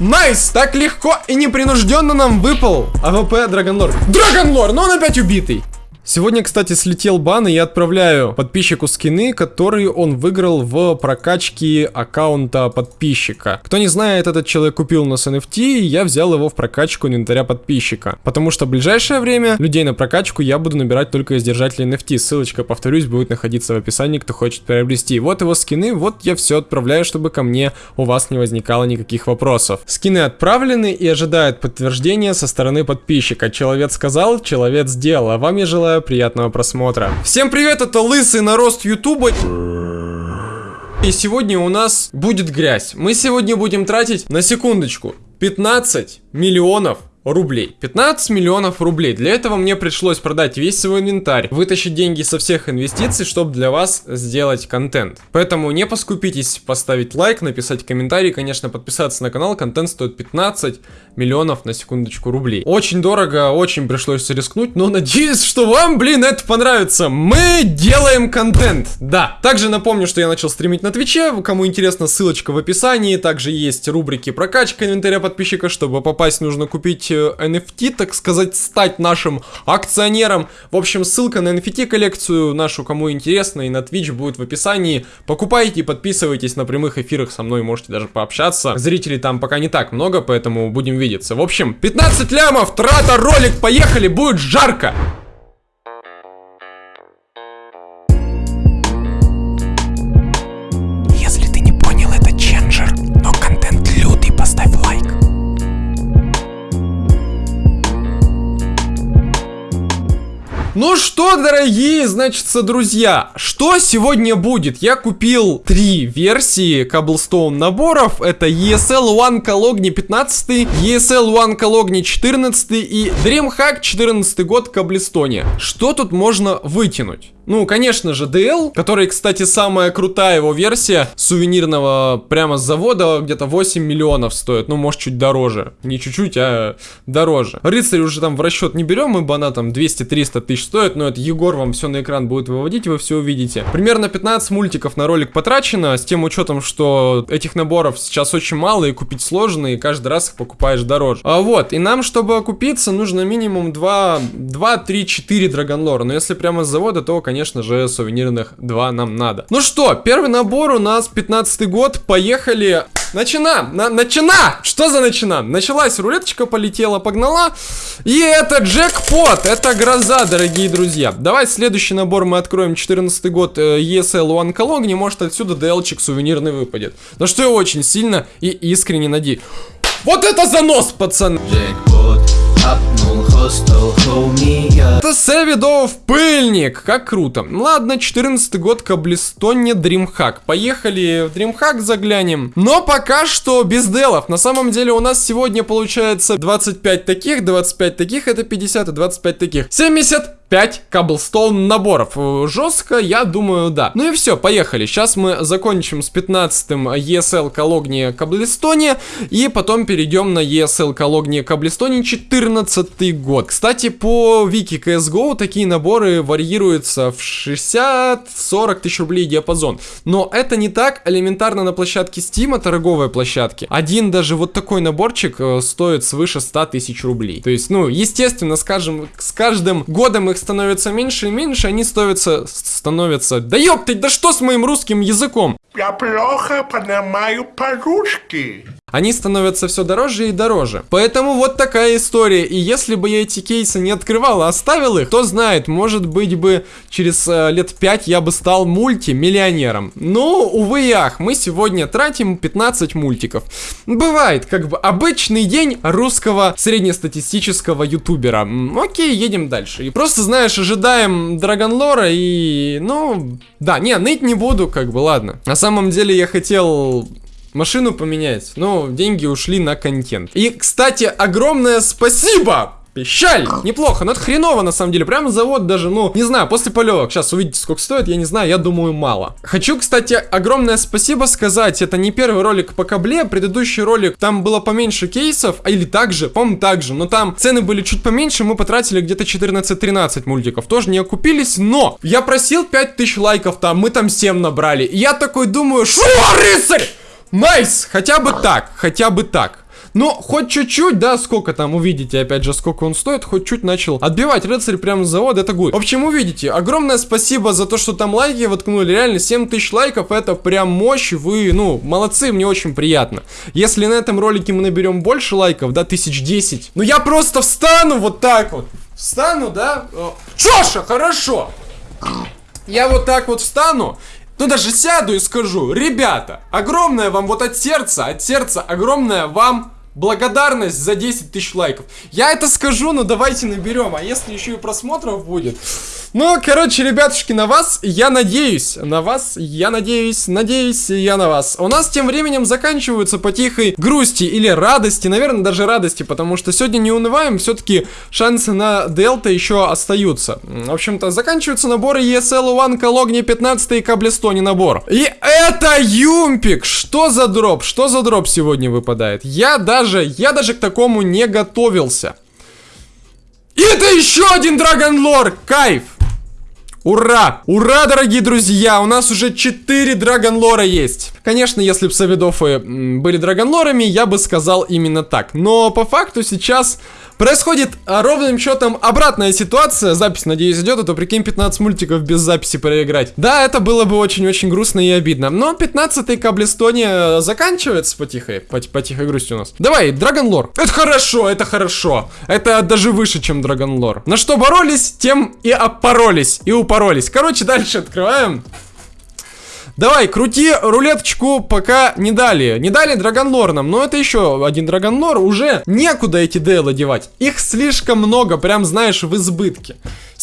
Nice! Так легко и непринужденно нам выпал AWP Dragon Lore. Dragon Lore, но он опять убитый. Сегодня, кстати, слетел бан, и я отправляю подписчику скины, которые он выиграл в прокачке аккаунта подписчика. Кто не знает, этот человек купил у нас NFT, и я взял его в прокачку инвентаря подписчика. Потому что в ближайшее время людей на прокачку я буду набирать только из держателей NFT. Ссылочка, повторюсь, будет находиться в описании, кто хочет приобрести. Вот его скины, вот я все отправляю, чтобы ко мне у вас не возникало никаких вопросов. Скины отправлены и ожидают подтверждения со стороны подписчика. Человек сказал, человек сделал, а вам я желаю приятного просмотра. Всем привет, это Лысый нарост Ютуба. И сегодня у нас будет грязь. Мы сегодня будем тратить, на секундочку, 15 миллионов рублей. 15 миллионов рублей. Для этого мне пришлось продать весь свой инвентарь, вытащить деньги со всех инвестиций, чтобы для вас сделать контент. Поэтому не поскупитесь поставить лайк, написать комментарий, конечно, подписаться на канал. Контент стоит 15 миллионов на секундочку рублей. Очень дорого, очень пришлось рискнуть, но надеюсь, что вам, блин, это понравится. Мы делаем контент, да. Также напомню, что я начал стримить на Твиче, кому интересно, ссылочка в описании. Также есть рубрики прокачка инвентаря подписчика, чтобы попасть нужно купить NFT, так сказать, стать нашим акционером. В общем, ссылка на NFT коллекцию нашу, кому интересно, и на Twitch будет в описании. Покупайте и подписывайтесь на прямых эфирах со мной, можете даже пообщаться. Зрителей там пока не так много, поэтому будем видеться. В общем, 15 лямов, трата, ролик, поехали, будет жарко! Что, дорогие, значит, друзья, что сегодня будет? Я купил три версии Cobblestone наборов. Это ESL One Calogni 15, ESL One Calogni 14 и DreamHack 14 год Cobblestone. Что тут можно вытянуть? Ну, конечно же, DL, который, кстати, самая крутая его версия сувенирного прямо с завода, где-то 8 миллионов стоит. Ну, может, чуть дороже. Не чуть-чуть, а дороже. Рыцарь уже там в расчет не берем, ибо она там 200-300 тысяч стоит, но это Егор вам все на экран будет выводить, вы все увидите. Примерно 15 мультиков на ролик потрачено, с тем учетом, что этих наборов сейчас очень мало и купить сложно, и каждый раз их покупаешь дороже. А вот, и нам, чтобы окупиться, нужно минимум 2, 2 3, 4 драгонлора. Но если прямо с завода, то, конечно, конечно же, сувенирных 2 нам надо. Ну что, первый набор у нас 15 год, поехали. Начина, на, начина! Что за начина? Началась рулеточка, полетела, погнала. И это джекпот, это гроза, дорогие друзья. Давай следующий набор мы откроем 14 год э, ESL One Calogni, может отсюда DL-чик сувенирный выпадет. На что я очень сильно и искренне надеюсь. Вот это занос, пацаны! Джекпот. Это Севидов пыльник, как круто. Ладно, 14 год Каблистоне Дримхак. Поехали в Дримхак заглянем. Но пока что без делов. На самом деле у нас сегодня получается 25 таких, 25 таких, это 50 и 25 таких. 70 5 каблстоун наборов. Жестко, я думаю, да. Ну и все, поехали. Сейчас мы закончим с 15-м ESL Калогния Каблистоне. И потом перейдем на ESL Калогния Каблистоне 14 год. Кстати, по вики CSGO такие наборы варьируются в 60-40 тысяч рублей диапазон. Но это не так элементарно на площадке Steam, торговой площадке. Один даже вот такой наборчик э, стоит свыше 100 тысяч рублей. То есть, ну, естественно, скажем, с каждым годом их их становится меньше и меньше, они становятся... становятся... Да ёпты, да что с моим русским языком? Я плохо понимаю по-русски они становятся все дороже и дороже. Поэтому вот такая история. И если бы я эти кейсы не открывал, а оставил их, кто знает, может быть бы через э, лет 5 я бы стал мультимиллионером. Но, увы и ах, мы сегодня тратим 15 мультиков. Бывает, как бы обычный день русского среднестатистического ютубера. Окей, едем дальше. И просто, знаешь, ожидаем Драгонлора и, ну, да, не, ныть не буду, как бы, ладно. На самом деле я хотел машину поменять, но деньги ушли на контент. И, кстати, огромное спасибо! Пищаль! Неплохо, но это хреново на самом деле. Прям завод даже, ну, не знаю, после полевок. Сейчас увидите, сколько стоит, я не знаю, я думаю, мало. Хочу, кстати, огромное спасибо сказать. Это не первый ролик по кабле, предыдущий ролик, там было поменьше кейсов, а или так же, по-моему, так же. Но там цены были чуть поменьше, мы потратили где-то 14-13 мультиков. Тоже не окупились, но я просил 5000 лайков там, мы там 7 набрали. И я такой думаю, шо, рыцарь! Nice! Хотя бы так, хотя бы так. Но хоть чуть-чуть, да, сколько там, увидите, опять же, сколько он стоит, хоть чуть начал отбивать рыцарь прямо с завода, это good. В общем, увидите, огромное спасибо за то, что там лайки воткнули, реально, 7 тысяч лайков, это прям мощь, вы, ну, молодцы, мне очень приятно. Если на этом ролике мы наберем больше лайков, да, тысяч десять, ну я просто встану вот так вот, встану, да, Чоша, хорошо. Я вот так вот встану, ну даже сяду и скажу, ребята, огромное вам вот от сердца, от сердца огромное вам благодарность за 10 тысяч лайков. Я это скажу, но давайте наберем, а если еще и просмотров будет... Ну, короче, ребятушки, на вас я надеюсь. На вас я надеюсь, надеюсь я на вас. У нас тем временем заканчиваются по тихой грусти или радости. Наверное, даже радости, потому что сегодня не унываем. Все-таки шансы на Дельта еще остаются. В общем-то, заканчиваются наборы ESL One, Калогни 15 и Каблестони набор. И это Юмпик! Что за дроп? Что за дроп сегодня выпадает? Я даже, я даже к такому не готовился. И это еще один Драгонлор! Кайф! Ура! Ура, дорогие друзья! У нас уже 4 драгонлора есть. Конечно, если бы Савидофы были драгонлорами, я бы сказал именно так. Но по факту сейчас Происходит а, ровным счетом обратная ситуация. Запись, надеюсь, идет, а то прикинь 15 мультиков без записи проиграть. Да, это было бы очень-очень грустно и обидно. Но 15-й Каблестоне заканчивается потихой, по, по тихой грусти у нас. Давай, Драгонлор. Это хорошо, это хорошо. Это даже выше, чем Драгонлор. На что боролись, тем и опоролись, и упоролись. Короче, дальше открываем. Давай, крути рулеточку, пока не дали. Не дали Драгонлор нам, но это еще один Драгонлор. Уже некуда эти дейлы девать. Их слишком много, прям знаешь, в избытке.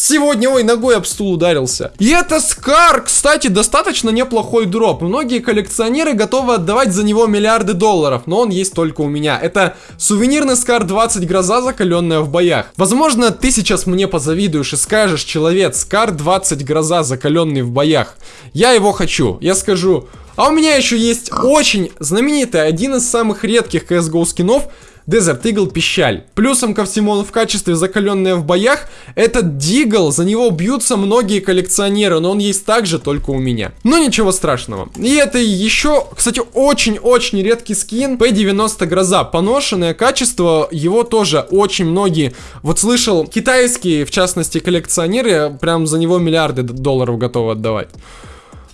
Сегодня, ой, ногой об стул ударился. И это Скар, кстати, достаточно неплохой дроп. Многие коллекционеры готовы отдавать за него миллиарды долларов, но он есть только у меня. Это сувенирный Скар 20 гроза, закаленная в боях. Возможно, ты сейчас мне позавидуешь и скажешь, человек, Скар 20 гроза, закаленный в боях. Я его хочу. Я скажу, а у меня еще есть очень знаменитый, один из самых редких CSGO скинов, Desert Eagle Пищаль. Плюсом ко всему он в качестве закаленная в боях. Этот Дигл, за него бьются многие коллекционеры, но он есть также только у меня. Но ничего страшного. И это еще, кстати, очень-очень редкий скин P90 Гроза. Поношенное качество, его тоже очень многие, вот слышал, китайские, в частности, коллекционеры, прям за него миллиарды долларов готовы отдавать.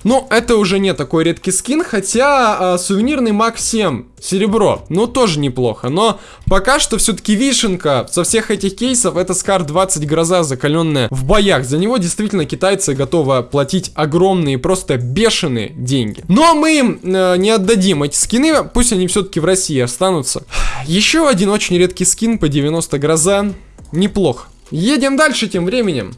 Ну, это уже не такой редкий скин, хотя а, сувенирный Мак 7 серебро, ну тоже неплохо. Но пока что все-таки вишенка со всех этих кейсов это Скар 20 гроза закаленная в боях. За него действительно китайцы готовы платить огромные, просто бешеные деньги. Но мы им э, не отдадим эти скины, пусть они все-таки в России останутся. Еще один очень редкий скин по 90 гроза, неплохо. Едем дальше тем временем.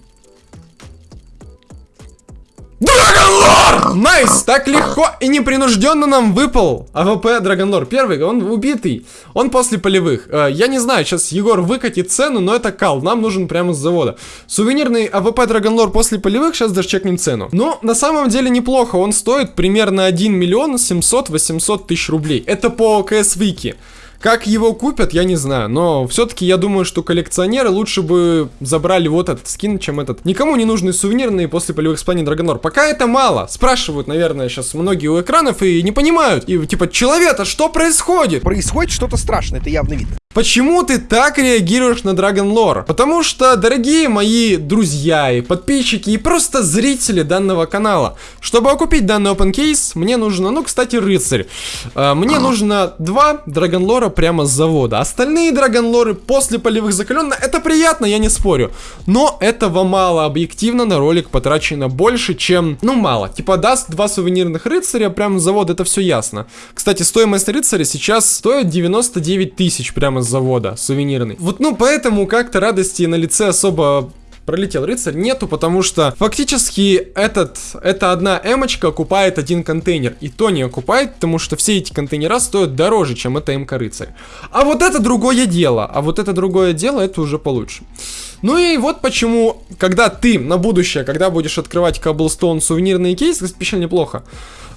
Dragon Lore! Nice! Так легко и непринужденно нам выпал AWP Dragon Lore. Первый, он убитый. Он после полевых. Э, я не знаю, сейчас Егор выкатит цену, но это кал. Нам нужен прямо с завода. Сувенирный AWP Dragon Lore после полевых, сейчас даже чекнем цену. Но на самом деле неплохо. Он стоит примерно 1 миллион 700-800 тысяч рублей. Это по КС Вики. Как его купят, я не знаю, но все-таки я думаю, что коллекционеры лучше бы забрали вот этот скин, чем этот. Никому не нужны сувенирные после полевых испаний Dragon Lore. Пока это мало. Спрашивают, наверное, сейчас многие у экранов и не понимают. И типа, человек, а что происходит? Происходит что-то страшное, это явно видно. Почему ты так реагируешь на Dragon Lore? Потому что, дорогие мои друзья и подписчики, и просто зрители данного канала, чтобы окупить данный open case, мне нужно, ну, кстати, рыцарь. Э, мне нужно два Dragon Lore прямо с завода. Остальные Dragon Lore после полевых закаленных, это приятно, я не спорю. Но этого мало, объективно на ролик потрачено больше, чем, ну, мало. Типа даст два сувенирных рыцаря прямо с завода, это все ясно. Кстати, стоимость рыцаря сейчас стоит 99 тысяч прямо завода, сувенирный. Вот, ну, поэтому как-то радости на лице особо пролетел рыцарь, нету, потому что фактически этот, эта одна эмочка окупает один контейнер. И то не окупает, потому что все эти контейнера стоят дороже, чем эта эмка рыцарь. А вот это другое дело, а вот это другое дело, это уже получше. Ну и вот почему, когда ты на будущее, когда будешь открывать Cobblestone сувенирные кейсы, специально неплохо,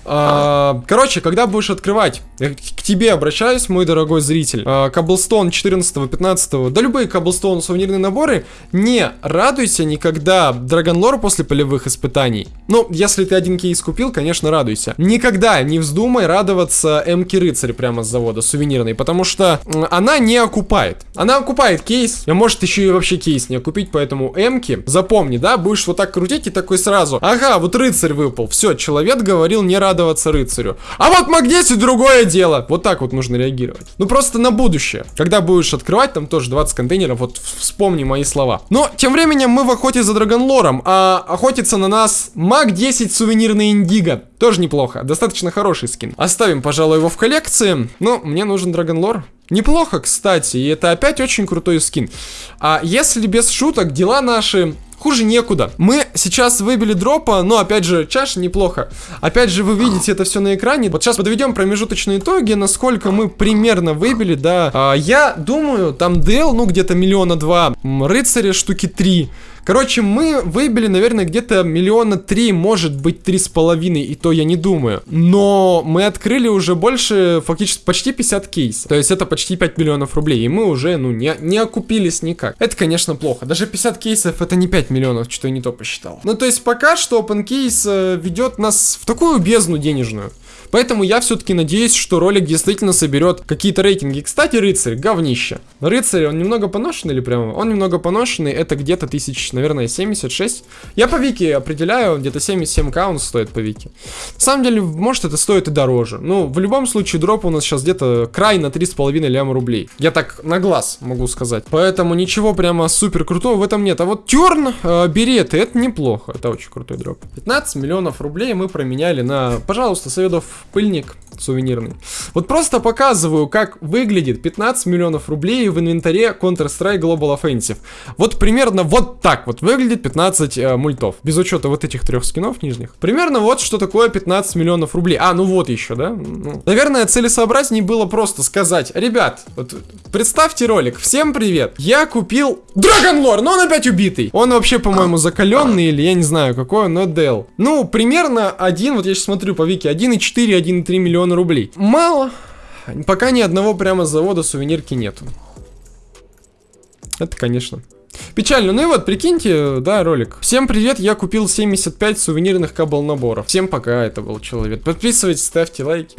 короче, когда будешь открывать, я к тебе обращаюсь, мой дорогой зритель, а, Cobblestone 14-15, да любые Cobblestone сувенирные наборы, не радуйся никогда Драгонлор после полевых испытаний. Ну, если ты один кейс купил, конечно, радуйся. Никогда не вздумай радоваться М-ки Рыцарь прямо с завода, сувенирной, потому что она не окупает. Она окупает кейс, а может еще и вообще кейс не окупить, поэтому М-ки, запомни, да, будешь вот так крутить и такой сразу, ага, вот рыцарь выпал, все, человек говорил не радоваться рыцарю. А вот Мак-10 другое дело. Вот так вот нужно реагировать. Ну просто на будущее. Когда будешь открывать, там тоже 20 контейнеров, вот вспомни мои слова. Но тем временем мы в охоте за Драгонлором, а охотится на нас Мак-10 сувенирный Индиго. Тоже неплохо, достаточно хороший скин. Оставим, пожалуй, его в коллекции. Но мне нужен Драгонлор. Неплохо, кстати, и это опять очень крутой скин. А если без шуток, дела наши хуже некуда. Мы сейчас выбили дропа, но опять же, чаша неплохо. Опять же, вы видите это все на экране. Вот сейчас подведем промежуточные итоги, насколько мы примерно выбили, да. А, я думаю, там DL, ну, где-то миллиона два, рыцаря штуки три. Короче, мы выбили, наверное, где-то миллиона три, может быть, три с половиной, и то я не думаю. Но мы открыли уже больше, фактически, почти 50 кейс. То есть это почти 5 миллионов рублей, и мы уже, ну, не, не окупились никак. Это, конечно, плохо. Даже 50 кейсов это не 5 миллионов, что я не то посчитал. Ну, то есть пока что OpenCase э, ведет нас в такую бездну денежную. Поэтому я все-таки надеюсь, что ролик действительно соберет какие-то рейтинги. Кстати, рыцарь, говнище. Рыцарь, он немного поношенный или прямо? Он немного поношенный, это где-то тысяч, наверное, 76. Я по Вики определяю, где-то 77к он стоит по Вики. На самом деле, может это стоит и дороже. Ну, в любом случае, дроп у нас сейчас где-то край на 3,5 ляма рублей. Я так на глаз могу сказать. Поэтому ничего прямо супер крутого в этом нет. А вот Терн, э, береты, это неплохо. Это очень крутой дроп. 15 миллионов рублей мы променяли на, пожалуйста, советов пыльник сувенирный. Вот просто показываю, как выглядит 15 миллионов рублей в инвентаре Counter-Strike Global Offensive. Вот примерно вот так вот выглядит 15 э, мультов. Без учета вот этих трех скинов нижних. Примерно вот что такое 15 миллионов рублей. А, ну вот еще, да? Ну, наверное, целесообразнее было просто сказать, ребят, вот представьте ролик. Всем привет. Я купил Драгонлор, но он опять убитый. Он вообще, по-моему, закаленный или я не знаю какой, но Дел. Ну, примерно один, вот я сейчас смотрю по Вики, 1,4, 1,3 миллиона рублей. Мало. Пока ни одного прямо завода сувенирки нету. Это, конечно. Печально. Ну и вот, прикиньте, да, ролик. Всем привет, я купил 75 сувенирных кабл наборов. Всем пока, это был человек. Подписывайтесь, ставьте лайки.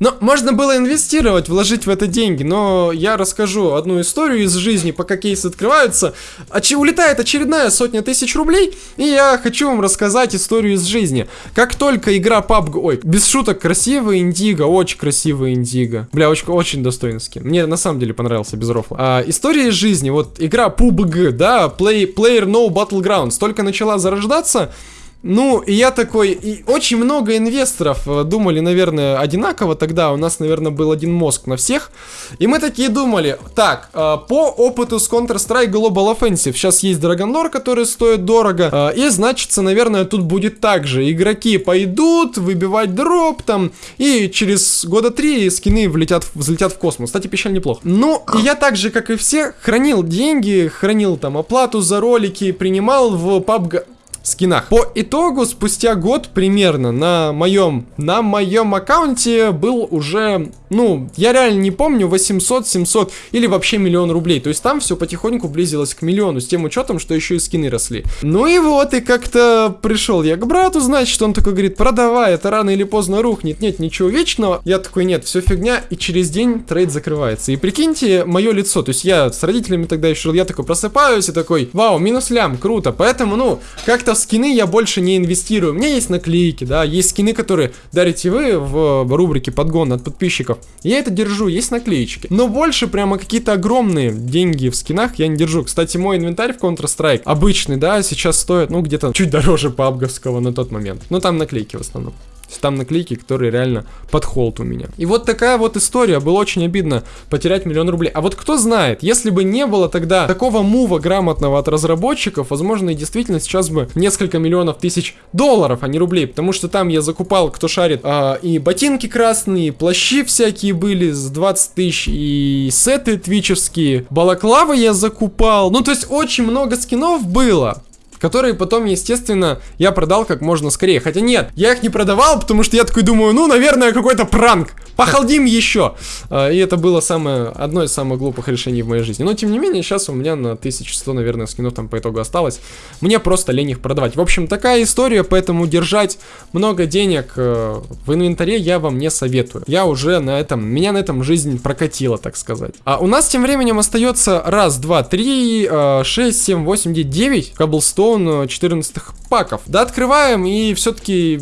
Но можно было инвестировать, вложить в это деньги, но я расскажу одну историю из жизни, пока кейсы открываются. Очи улетает очередная сотня тысяч рублей, и я хочу вам рассказать историю из жизни. Как только игра PUBG... Ой, без шуток, красивый индиго, очень красивый индиго. Бля, очень, очень достойный скин. Мне на самом деле понравился, без рофла. А, история из жизни, вот игра PUBG, да, Play, Player No Battlegrounds, только начала зарождаться, ну, и я такой, и очень много инвесторов э, думали, наверное, одинаково. Тогда, у нас, наверное, был один мозг на всех, и мы такие думали, так, э, по опыту с Counter-Strike Global Offensive, сейчас есть Драгонлор, который стоит дорого, э, и, значится, наверное, тут будет так же, игроки пойдут выбивать дроп там, и через года три скины влетят, взлетят в космос, кстати, печаль неплохо. Ну, и я так же, как и все, хранил деньги, хранил там оплату за ролики, принимал в PUBG скинах. По итогу, спустя год примерно на моем, на моем аккаунте был уже, ну, я реально не помню, 800, 700 или вообще миллион рублей. То есть там все потихоньку близилось к миллиону, с тем учетом, что еще и скины росли. Ну и вот, и как-то пришел я к брату, значит, он такой говорит, продавай, это рано или поздно рухнет, нет ничего вечного. Я такой, нет, все фигня, и через день трейд закрывается. И прикиньте, мое лицо, то есть я с родителями тогда еще жил, я такой просыпаюсь и такой, вау, минус лям, круто. Поэтому, ну, как-то скины я больше не инвестирую. У меня есть наклейки, да, есть скины, которые дарите вы в рубрике подгон от подписчиков. Я это держу, есть наклеечки. Но больше прямо какие-то огромные деньги в скинах я не держу. Кстати, мой инвентарь в Counter-Strike обычный, да, сейчас стоит, ну, где-то чуть дороже пабговского на тот момент. Но там наклейки в основном. Там наклейки, которые реально под холд у меня. И вот такая вот история. Было очень обидно потерять миллион рублей. А вот кто знает, если бы не было тогда такого мува грамотного от разработчиков, возможно, и действительно сейчас бы несколько миллионов тысяч долларов, а не рублей. Потому что там я закупал, кто шарит, а, и ботинки красные, и плащи всякие были с 20 тысяч, и сеты твичевские. Балаклавы я закупал. Ну, то есть очень много скинов было. Которые потом, естественно, я продал как можно скорее. Хотя нет, я их не продавал, потому что я такой думаю, ну, наверное, какой-то пранк. Похалдим еще. А, и это было самое, одно из самых глупых решений в моей жизни. Но, тем не менее, сейчас у меня на 1100, наверное, скинов там по итогу осталось. Мне просто лень их продавать. В общем, такая история, поэтому держать много денег э, в инвентаре я вам не советую. Я уже на этом, меня на этом жизнь прокатила, так сказать. А у нас тем временем остается раз, два, три, э, шесть, семь, восемь, девять, девять каблстоун 14 паков. Да, открываем и все-таки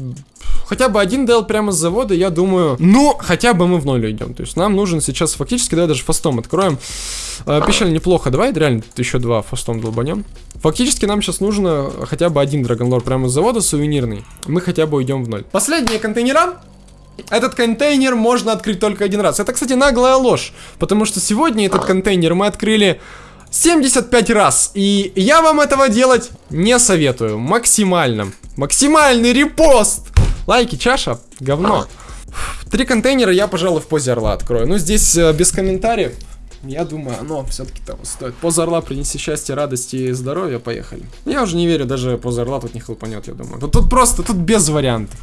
хотя бы один дел прямо с завода, я думаю, ну, хотя бы мы в ноль идем. То есть нам нужен сейчас фактически, давай даже фастом откроем. Э, печаль неплохо, давай реально еще два фастом долбанем. Фактически нам сейчас нужно хотя бы один драгонлор прямо с завода, сувенирный. Мы хотя бы уйдем в ноль. Последние контейнера. Этот контейнер можно открыть только один раз. Это, кстати, наглая ложь. Потому что сегодня этот контейнер мы открыли 75 раз. И я вам этого делать не советую. Максимально. Максимальный репост. Лайки, чаша, говно. Три контейнера я, пожалуй, в позе орла открою. Ну, здесь э, без комментариев. Я думаю, оно все-таки того стоит. Поза орла принеси счастье, радости и здоровья. Поехали. Я уже не верю, даже поза орла тут не хлопанет, я думаю. Тут, тут просто, тут без вариантов.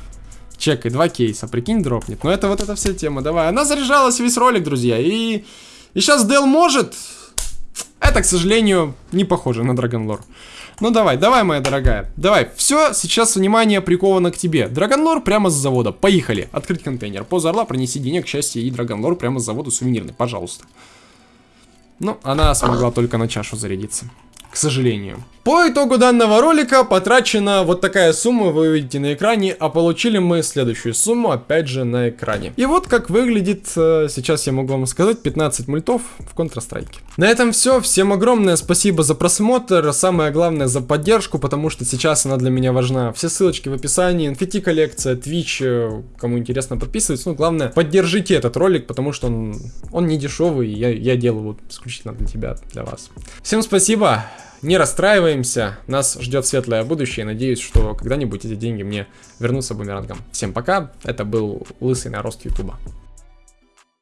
Чекай, два кейса, прикинь, дропнет. Но это вот эта вся тема, давай. Она заряжалась весь ролик, друзья. И, и сейчас Дел может. Это, к сожалению, не похоже на Драгонлор. Ну давай, давай, моя дорогая. Давай, все, сейчас внимание приковано к тебе. Драгонлор прямо с завода. Поехали. Открыть контейнер. Поза орла, пронеси денег, счастье и Драгонлор прямо с завода сувенирный, пожалуйста. Ну, она смогла только на чашу зарядиться к сожалению. По итогу данного ролика потрачена вот такая сумма, вы видите на экране, а получили мы следующую сумму, опять же, на экране. И вот как выглядит, э, сейчас я могу вам сказать, 15 мультов в Counter-Strike. На этом все, всем огромное спасибо за просмотр, самое главное за поддержку, потому что сейчас она для меня важна. Все ссылочки в описании, NFT коллекция, Twitch, э, кому интересно подписывайтесь, ну главное, поддержите этот ролик, потому что он, он не дешевый, я, я делаю вот исключительно для тебя, для вас. Всем спасибо! Не расстраиваемся, нас ждет светлое будущее. Надеюсь, что когда-нибудь эти деньги мне вернутся бумерангом. Всем пока, это был Лысый Нарост Ютуба.